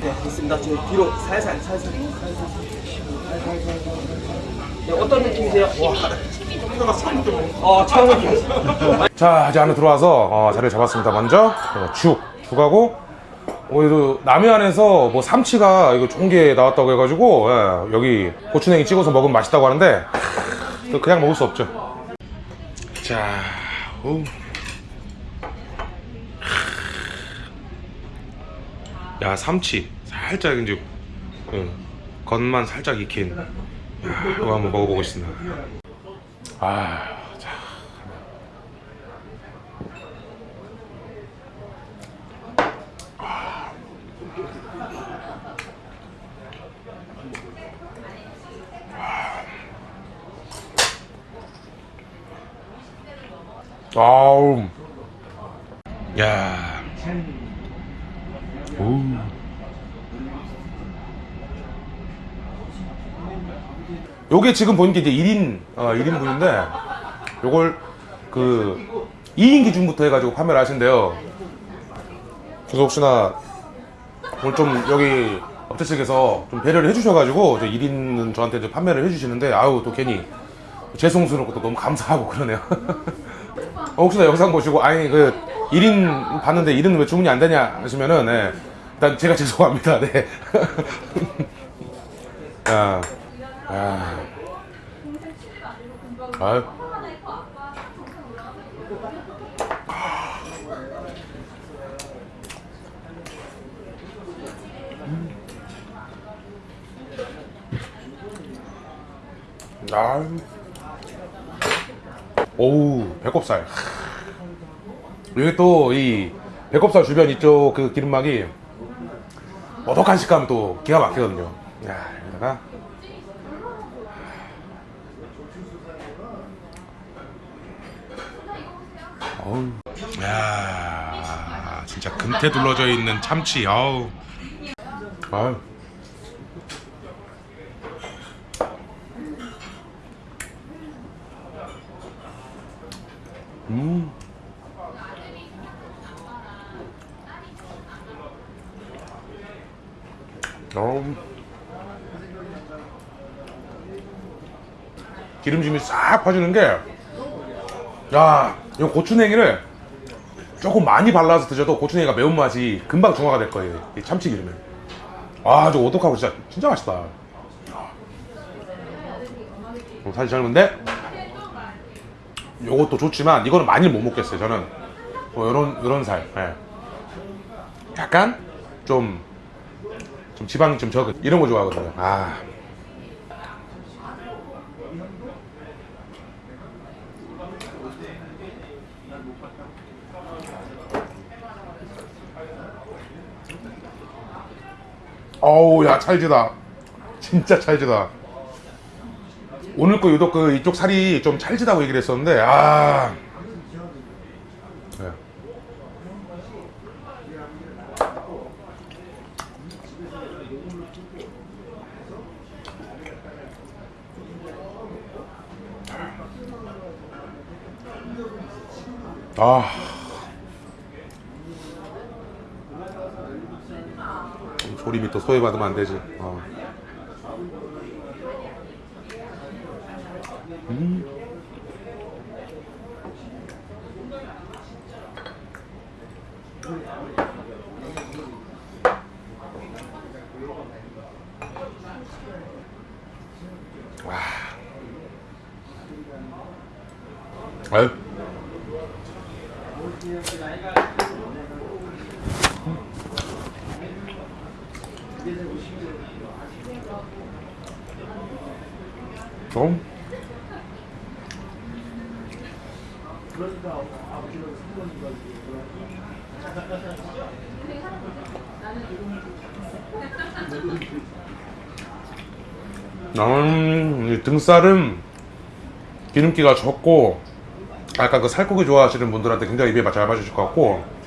네, 됐습니다. 저 뒤로 살살, 살살. 네, 어떤 느낌이세요? 와, 어, 처음 느낌. 자 이제 안에 들어와서 어, 자리를 잡았습니다 먼저 어, 죽 죽하고 오늘도 남해안에서 뭐 삼치가 이거 좋은 게 나왔다고 해가지고 예, 여기 고추냉이 찍어서 먹으면 맛있다고 하는데 또 그냥 먹을 수 없죠 자 오. 야 삼치 살짝 이제 예, 겉만 살짝 익힌 야, 이거 한번 먹어보겠습니다 아 자. 아우. 야. 오. 요게 지금 보는 게 이제 1인, 어, 1인분인데, 요걸 그 2인 기준부터 해가지고 판매를 하신대요. 그래서 혹시나 오늘 좀 여기 업체 측에서 좀 배려를 해주셔가지고, 1인은 저한테 이제 판매를 해주시는데, 아우, 또 괜히 죄송스럽고 또 너무 감사하고 그러네요. 어, 혹시나 영상 보시고 아니 그 1인 봤는데 1인 왜 주문이 안 되냐 하시면은 네. 일단 제가 죄송합니다. 네. 야. 야. 아유. 아유. 오우 배꼽살 이게 또 이 배꼽살 주변 이쪽 그 기름막이 어덕한 식감이 또 기가 막히거든요. 야 여기다가. 어우. 야 진짜 금태 둘러져 있는 참치 아우. 아유 음. 어. 기름짐이 싹 퍼지는 게, 야, 이 고추냉이를 조금 많이 발라서 드셔도 고추냉이가 매운맛이 금방 중화가 될 거예요. 이 참치 기름에. 아, 저 오독하고 진짜, 진짜 맛있다. 어, 사실 젊은데, 요것도 좋지만 이거는 많이 못 먹겠어요 저는 뭐 요런 요런 살 예. 약간 좀, 좀 지방이 좀 적은 이런 거 좋아하거든요. 아. 어우 야 찰지다. 진짜 찰지다. 오늘 거 유독 그 이쪽 살이 좀 찰지다고 얘기를 했었는데 아 아 조림이 또 소외받으면 안 되지 어. 아유. 좀. 음, 이 등살은 기름기가 적고 약간 그 살코기 좋아하시는 분들한테 굉장히 입에 잘 맞으실 것 같고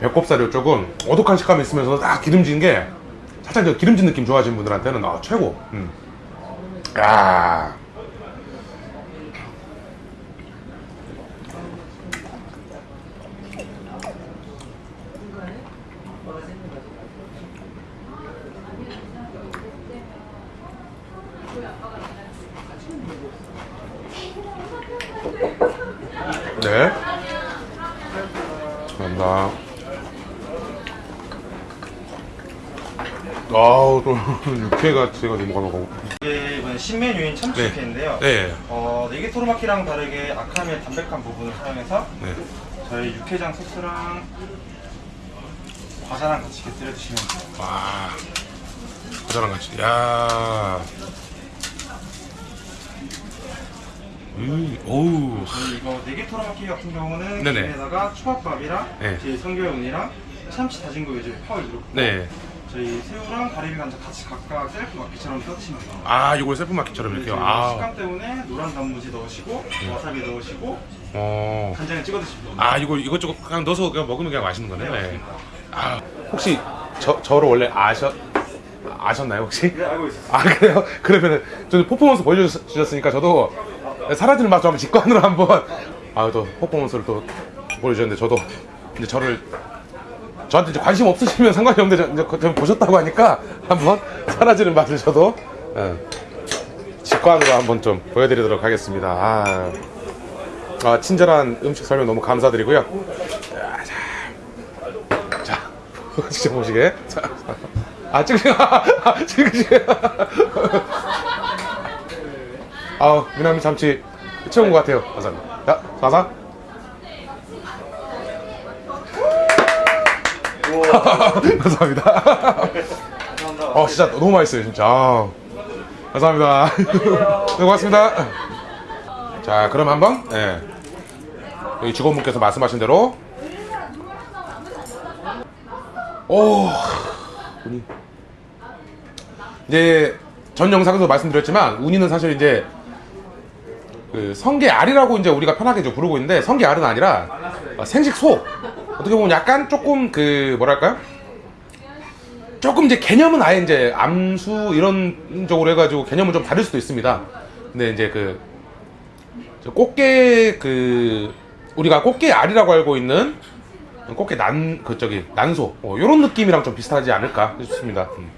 배꼽살이 쪽은 오독한 식감이 있으면서 딱 기름진 게 살짝 저 기름진 느낌 좋아하시는 분들한테는 아 최고 음. 야. 네. 감사합니다. 아우 또 육회가 제가 너무 가고. 이게 이번 신메뉴인 참치 네. 육회인데요. 네. 어, 네기토르마키랑 다르게 아카미의 담백한 부분을 사용해서 네. 저희 육회장 소스랑 과자랑 같이 곁들여 드시면 돼요. 와. 과자랑 같이. 야. 음, 오우. 이거 네기토로마키 같은 경우는 네네. 김에다가 초밥밥이랑 네. 뒤에 성게 우니랑 참치 다진 거 위주로 파를 이렇게 네. 저희 새우랑 가리비 감자 같이 각각 셀프 마키처럼 떠드시면 돼요. 아, 이걸 셀프 마키처럼 이렇게요. 저희 아. 식감 때문에 노란 단무지 넣으시고 와사비 넣으시고 어. 간장에 찍어 드시면 됩니다. 아, 이거 이것저것 그냥 넣어서 그냥 먹으면 그냥 맛있는 거네. 네, 네. 아, 혹시 저 저를 원래 아셨 아셨나요, 혹시? 네, 알고 있었어요. 아 그래요? 그러면은 저는 퍼포먼스 보여주셨으니까 저도 사라지는 맛좀 직관으로 한번 아또 퍼포먼스를 또 보여주셨는데 저도 이제 저를 저한테 이제 관심 없으시면 상관이 없는데 저, 이제 저 보셨다고 하니까 한번 사라지는 맛을 저도 예, 직관으로 한번 좀 보여드리도록 하겠습니다. 아, 아, 친절한 음식 설명 너무 감사드리고요. 자, 자, 자 직접 보시게. 자, 아 찍으시, 아, 찍으시. 아, 미나미 참치 채운 것 같아요. 감사합니다. 자, 사사. 감사합니다. 어, 진짜 너무 맛있어요, 진짜. 아, 감사합니다. 네, 고맙습니다. 자, 그럼 한번, 예. 여기 직원분께서 말씀하신 대로. 오, 운이. 이제 전 영상에서 말씀드렸지만 운이는 사실 이제 그 성게 알이라고 이제 우리가 편하게 좀 부르고 있는데 성게 알은 아니라 어, 생식 소 어떻게 보면 약간 조금 그 뭐랄까요? 조금 이제 개념은 아예 이제 암수 이런 쪽으로 해가지고 개념은 좀 다를 수도 있습니다. 근데 이제 그저 꽃게 그 우리가 꽃게 알이라고 알고 있는 꽃게 난 그 저기 난소 어, 이런 느낌이랑 좀 비슷하지 않을까 싶습니다. 음.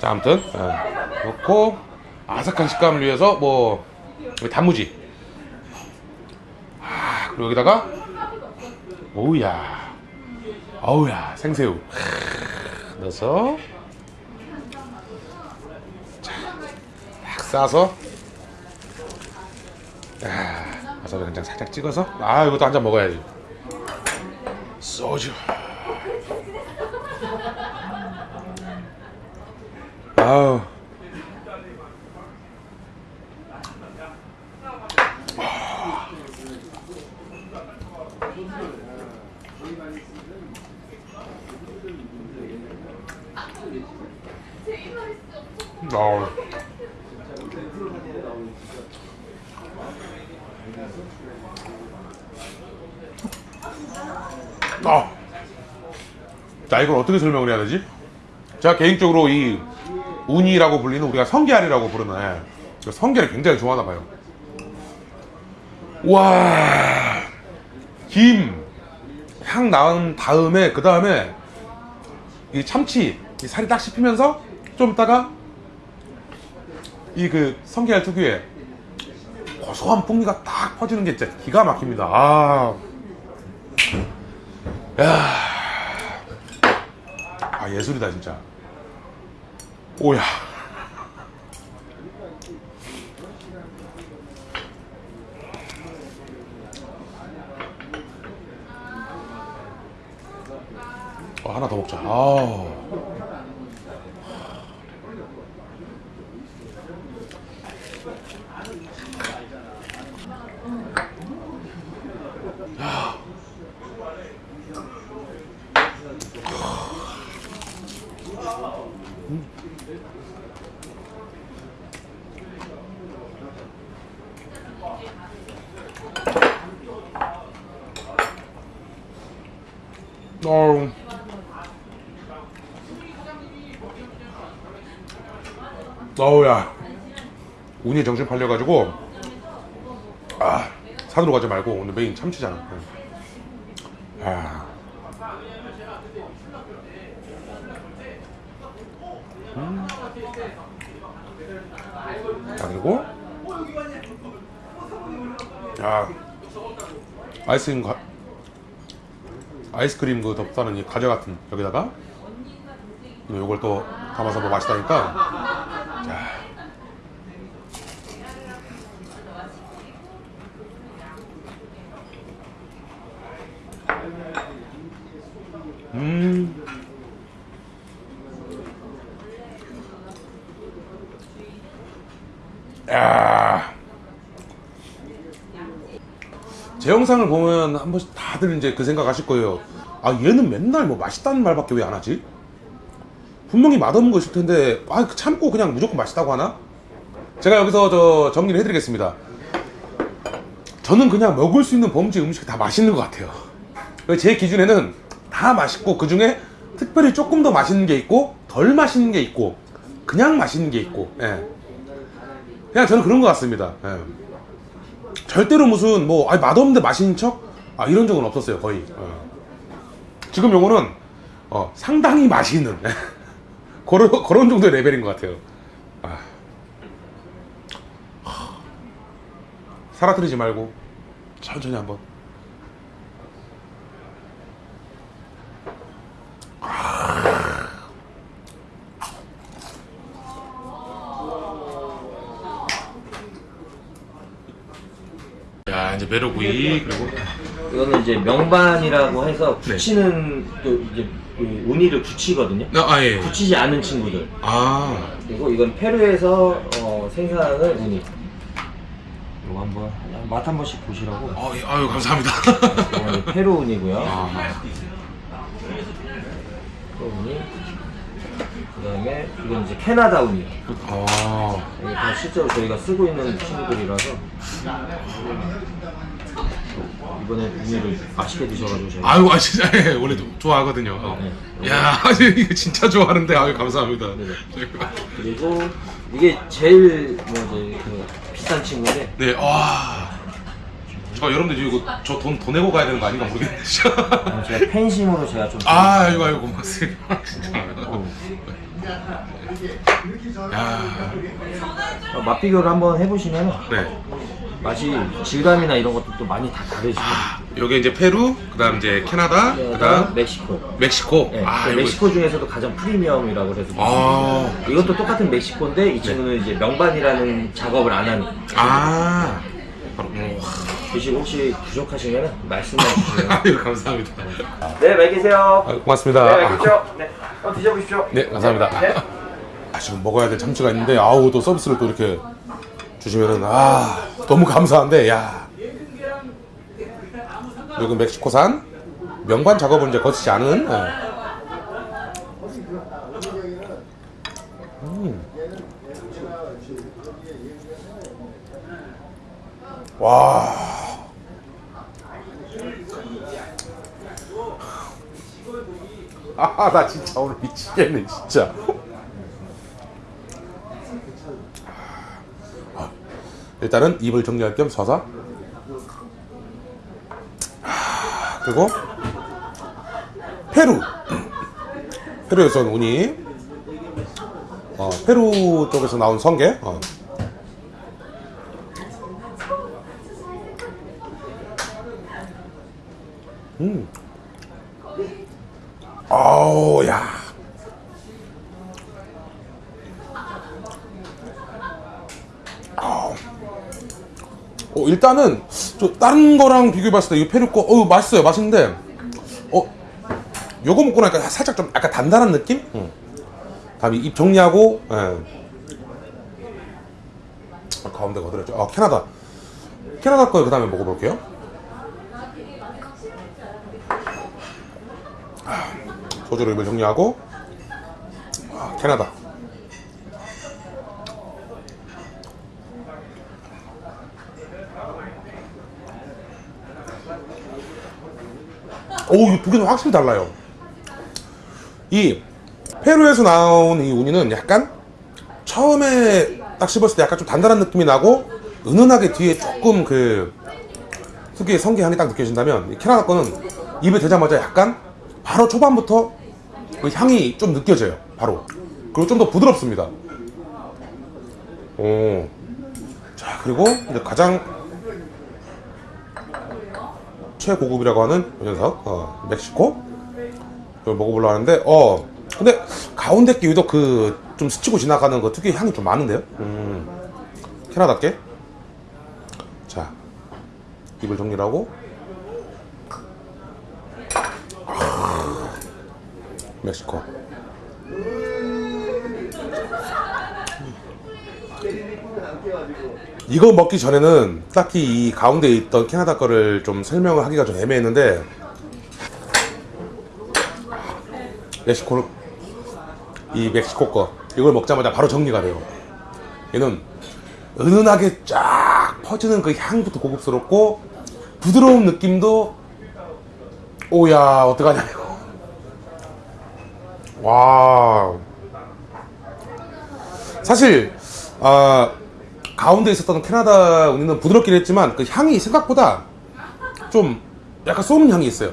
자 아무튼 예, 넣고 아삭한 식감을 위해서 뭐 여기 단무지 아 그리고 여기다가 오우야. 어우야 생새우. 크, 넣어서. 자 딱 싸서. 아, 와사비 간장 살짝 찍어서. 아 이것도 한 잔 먹어야지. 소주. 아우 아. 자 이걸 어떻게 설명을 해야 되지? 제가 개인적으로 이 우니라고 불리는 우리가 성게알이라고 부르는 애. 그 성게를 굉장히 좋아하나 봐요. 와, 김, 향 나은 다음에 그 다음에 이 참치 이 살이 딱 씹히면서 좀 있다가 이 그 성게알 특유의 고소한 풍미가 딱 퍼지는 게 진짜 기가 막힙니다. 아, 야, 아 예술이다 진짜. 오야. 어, 하나 더 먹자. 아. 어우. 어우야. 운이 정신 팔려가지고, 아, 산으로 가지 말고 오늘 메인 참치잖아. 아. 음. 자, 그리고, 야, 아이스크림 가, 아이스크림 그 덮다는 이 과자 같은 여기다가 요걸 또 담아서 뭐 맛있다니까 자. 음. 야. 제 영상을 보면 한 번씩 다들 이제 그 생각하실 거예요. 아 얘는 맨날 뭐 맛있다는 말밖에 왜 안 하지? 분명히 맛없는 거 있을 텐데 아 참고 그냥 무조건 맛있다고 하나? 제가 여기서 저 정리를 해드리겠습니다. 저는 그냥 먹을 수 있는 범죄 음식이 다 맛있는 것 같아요. 제 기준에는 다 맛있고 그 중에 특별히 조금 더 맛있는 게 있고 덜 맛있는 게 있고 그냥 맛있는 게 있고 예. 그냥 저는 그런 것 같습니다. 예. 절대로 무슨 뭐 아니, 맛없는데 맛있는 척 아, 이런 적은 없었어요 거의. 어. 지금 요거는 어, 상당히 맛있는 그런 그런 정도의 레벨인 것 같아요. 아. 사라뜨리지 말고 천천히 한번. 야 이제 메로구이 그리고 이거는 이제 명반이라고 해서 붙이는 또 이제 그 운이를 붙이거든요. 아 예. 붙이지 않은 친구들. 아 그리고 이건 페루에서 어, 생산하는 우니. 이거 한번 맛 한 번씩 보시라고. 아, 예, 아유 감사합니다. 페루 우니고요. 아, 페루 우니. 그다음에 이건 이제 캐나다 우니. 아, 이게 다 실제로 저희가 쓰고 있는 친구들이라서 이번에 우니를 맛있게 드셔가지고 저희가 아유 아 진짜 예, 원래도 좋아하거든요. 어. 네. 야 이거 진짜 좋아하는데 아유 감사합니다. 그리고 이게 제일 뭐 이제 그 비싼 친구인데 네, 와. 저 여러분들 이거 저 돈 더 내고 가야 되는 거 아닌가 모르겠네. 진짜. 어, 제가 팬심으로 제가 좀 아, 이거 아이고 고맙습니다. 진짜. 어, 야, 어, 맛 비교를 한번 해보시면 네. 맛이 질감이나 이런 것도 또 많이 다 다르시고 여기 이제 페루, 그다음 이제 캐나다, 그다음 멕시코 멕시코. 네, 아, 그 멕시코 중에서도 가장 프리미엄이라고 해서 아, 이것도 똑같은 멕시코인데 이 친구는 이제 명반이라는 작업을 안 하는 아. 어. 드시고 혹시 부족하시면 말씀해 주시면 아유 감사합니다. 네, 많이 계세요. 아, 고맙습니다. 네, 많이 계십시오. 네, 한번 드셔보십시오. 네, 감사합니다. 네. 아, 지금 먹어야 될 참치가 있는데 아우 또 서비스를 또 이렇게 주시면은 아 너무 감사한데 야 여기 멕시코산 명반 작업을 이제 거치지 않은 예. 음. 와. 아, 나 진짜 오늘 미치겠네, 진짜. 일단은 입을 정리할 겸 서서. 하, 그리고 페루. 페루에서 온 우니 어, 페루 쪽에서 나온 성게 어. 음. 아우 야 어, 일단은 저 다른 거랑 비교해 봤을 때 이 페루 거 어, 맛있어요 맛있는데 어 요거 먹고 나니까 살짝 좀 약간 단단한 느낌? 응. 다음에 입 정리하고 예. 아, 가운데 거들었죠 아 캐나다 캐나다 거 그 다음에 먹어볼게요 아, 소주로 입을 정리하고 아, 캐나다 오, 이두 개는 확실히 달라요. 이 페루에서 나온 이 우니는 약간 처음에 딱 씹었을 때 약간 좀 단단한 느낌이 나고 은은하게 뒤에 조금 그 특유의 성게 향이 딱 느껴진다면 이 캐나다 거는 입에 대자마자 약간 바로 초반부터 그 향이 좀 느껴져요. 바로. 그리고 좀 더 부드럽습니다. 오. 자, 그리고 가장 최고급이라고 하는 이 녀석 어, 멕시코? 이걸 먹어보려고 하는데 어 근데 가운데 게 유독 그 좀 스치고 지나가는 그 특유의 향이 좀 많은데요? 음 캐나다께? 자 입을 정리하고. 아, 멕시코 이거 먹기 전에는 딱히 이 가운데 있던 캐나다 거를 좀 설명을 하기가 좀 애매했는데. 멕시코 이 멕시코 거 이걸 먹자마자 바로 정리가 돼요. 얘는 은은하게 쫙 퍼지는 그 향부터 고급스럽고 부드러운 느낌도 오야 어떡하냐 이거. 와 사실 아 가운데 있었던 캐나다 우니는 부드럽긴 했지만 그 향이 생각보다 좀 약간 쏘는 향이 있어요.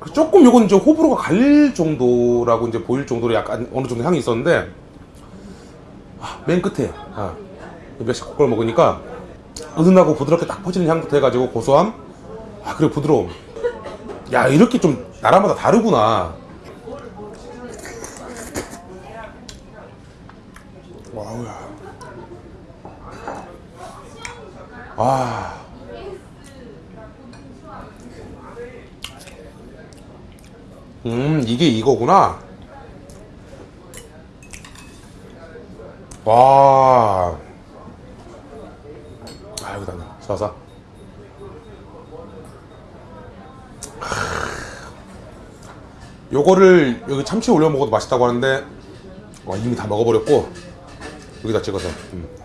그 조금 요건 이제 호불호가 갈릴 정도라고 이제 보일 정도로 약간 어느 정도 향이 있었는데 아, 맨 끝에 아, 멕시코 걸 먹으니까 은은하고 부드럽게 딱 퍼지는 향부터 해가지고 고소함 아 그리고 부드러움 야 이렇게 좀 나라마다 다르구나 와우야 아 음, 이게 이거구나. 와. 아이고, 다네. 쏴서. 요거를 여기 참치 올려 먹어도 맛있다고 하는데, 와, 이미 다 먹어버렸고, 여기다 찍어서. 음.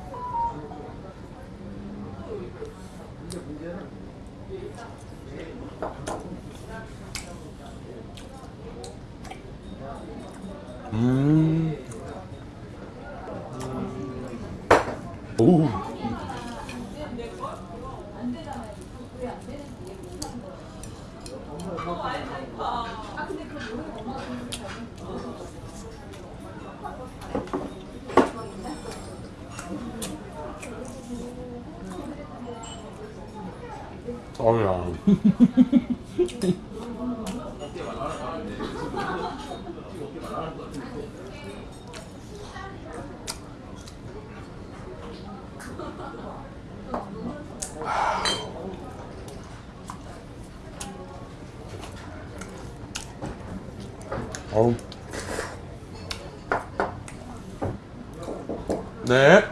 음. 오. 어우야. 어우. 네.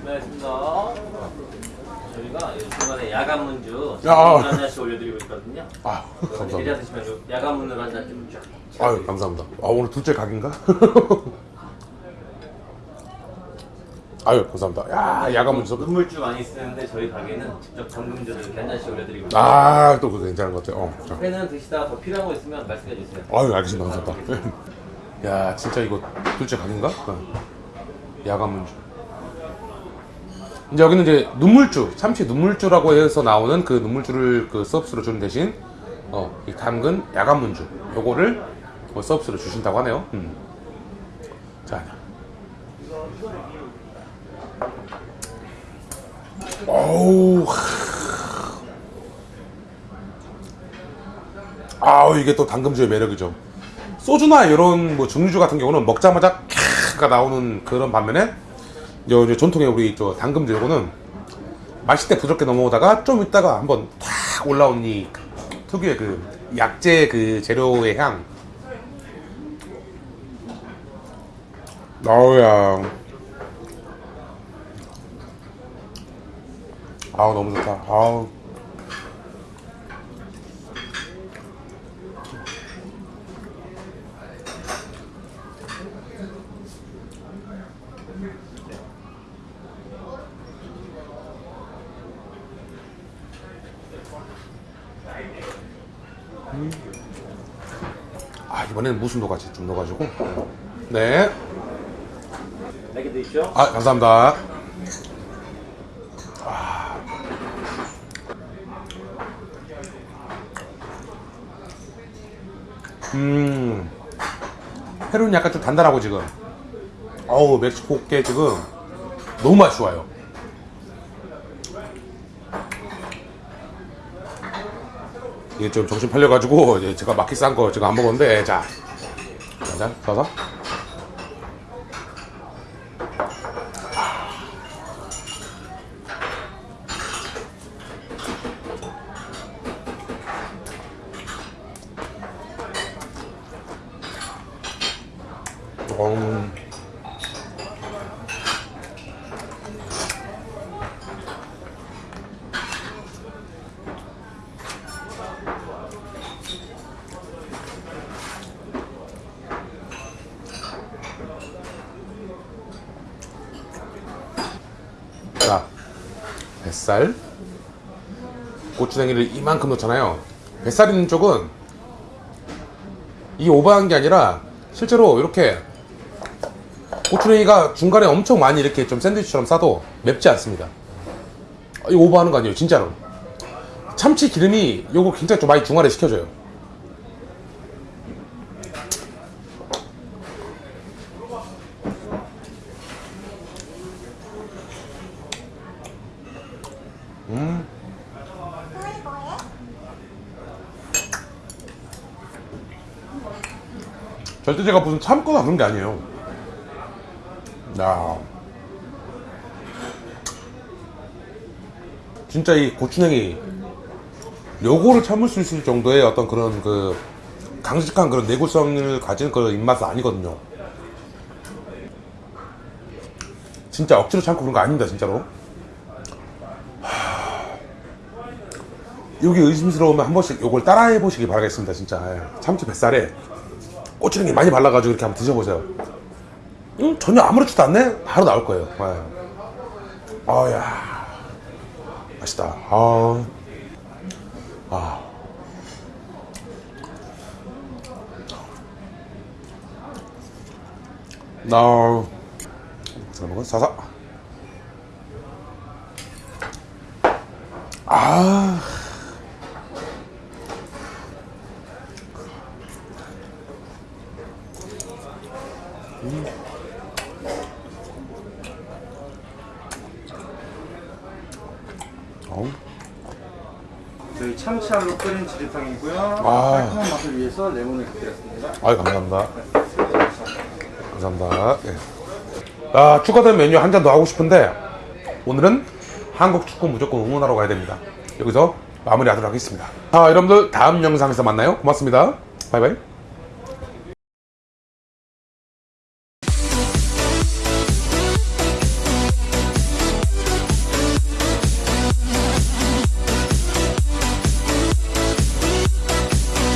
고맙습니다. 저희가 이 중간에 야간 문주 야, 아. 한 잔씩 올려드리고 있거든요. 아, 감사합니다. 내려 드시면 요 야간 문으로 한잔좀 쫙. 아유, 감사합니다. 아, 오늘 둘째 각인가? 아유, 감사합니다. 야, 야간 문서. 눈물주 많이 쓰는데 저희 가게는 직접 담금주를 이렇게 한 잔씩 올려드리고 있어요. 아, 또 그거 괜찮은 것 같아요. 어, 자. 회는 드시다가 더 필요한 거 있으면 말씀해 주세요. 아유, 알겠습니다. 감사합니다. 야, 진짜 이거 둘째 각인가? 어. 야간 문주. 이제 여기는 이제 눈물주, 참치 눈물주라고 해서 나오는 그 눈물주를 그 서비스로 주는 대신 어, 이 담근 야간 문주 요거를 뭐 서비스로 주신다고 하네요. 음. 자. 어우. 아우 이게 또 당금주의 매력이죠. 소주나 이런 뭐 증류주 같은 경우는 먹자마자 캬가 나오는 그런 반면에 이제 이제 전통의 우리 저 당금주 요거는 마실 때 부드럽게 넘어오다가 좀 있다가 한번 탁 올라온 이 특유의 그 약재 그 재료의 향. 아우야. 아우 너무 좋다. 아우. 아 이번에는 무순도 같이 좀 넣어가지고 네. 맥이 드시죠. 아 감사합니다. 아. 음. 페루는 약간 좀 단단하고 지금. 어우 멕시코께 지금 너무 맛이 좋아요. 이게 좀 정신 팔려가지고 제가 마켓 싼거 제가 안 먹었는데 자, 자, 써서. 음. 자, 뱃살, 고추냉이를 이만큼 넣잖아요. 뱃살 있는 쪽은 이 오버한 게 아니라 실제로 이렇게 고추냉이가 중간에 엄청 많이 이렇게 좀 샌드위치처럼 싸도 맵지 않습니다. 이 오버하는 거 아니에요, 진짜로. 참치 기름이 요거 굉장히 좀 많이 중화를 시켜줘요. 절대 제가 무슨 참거나 그런 게 아니에요. 야. 진짜 이 고추냉이 요거를 참을 수 있을 정도의 어떤 그런 그 강직한 그런 내구성을 가진 그런 입맛은 아니거든요. 진짜 억지로 참고 그런 거 아닙니다, 진짜로. 하... 여기 의심스러우면 한 번씩 요걸 따라해 보시기 바라겠습니다, 진짜. 예. 참치 뱃살에 고추냉이 많이 발라가지고 이렇게 한번 드셔보세요. 음, 전혀 아무렇지도 않네? 바로 나올 거예요. 예. 아야 맛있다. 아, 아. 나, 잘 먹어? 사사. 아. 어우. 저희 참치알로 끓인 지리탕이고요. 아. 깔끔한 맛을 위해서 레몬을 곁들였습니다. 아유 감사합니다. 감사합니다. 예. 아, 추가된 메뉴 한 잔 더 하고 싶은데 오늘은 한국 축구 무조건 응원하러 가야 됩니다. 여기서 마무리하도록 하겠습니다. 자, 여러분들 다음 영상에서 만나요. 고맙습니다. 바이바이.